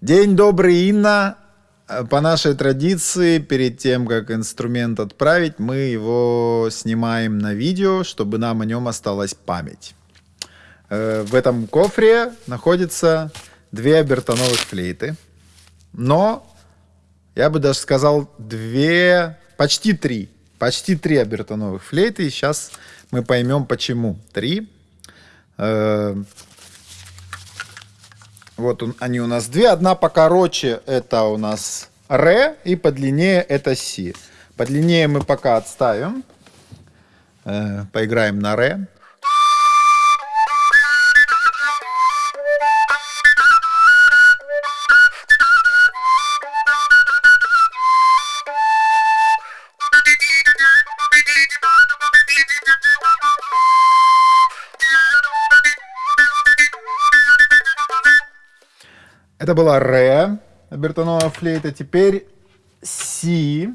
День добрый, Инна. По нашей традиции, перед тем, как инструмент отправить, мы его снимаем на видео, чтобы нам о нем осталась память. Э, в этом кофре находятся две обертоновых флейты. Но, я бы даже сказал, две, почти три. Почти три обертоновых флейты. И сейчас мы поймем, почему. Три. Вот он, они у нас две. Одна покороче это у нас ре, и подлиннее это си. Подлиннее мы пока отставим. Э, поиграем на ре. Это была ре, обертоновая флейта. Теперь си.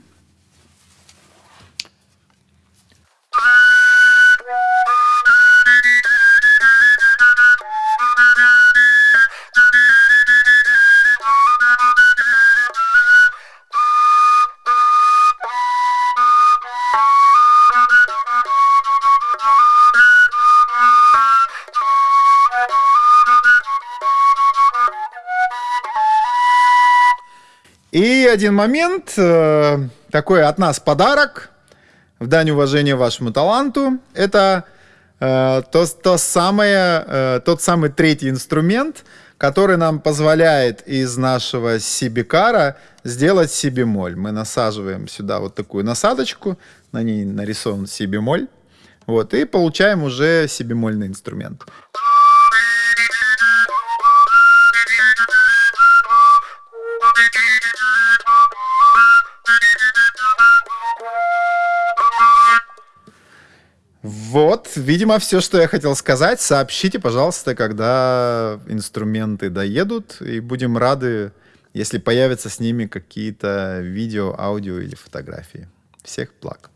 И один момент, э, такой от нас подарок, в дань уважения вашему таланту, это э, то, то самое, э, тот самый третий инструмент, который нам позволяет из нашего си-бикара сделать си-бемоль. Мы насаживаем сюда вот такую насадочку, на ней нарисован си-бемоль, вот, и получаем уже си-бемольный инструмент. Вот, видимо, все, что я хотел сказать. Сообщите, пожалуйста, когда инструменты доедут, и будем рады, если появятся с ними какие-то видео, аудио или фотографии. Всех благ.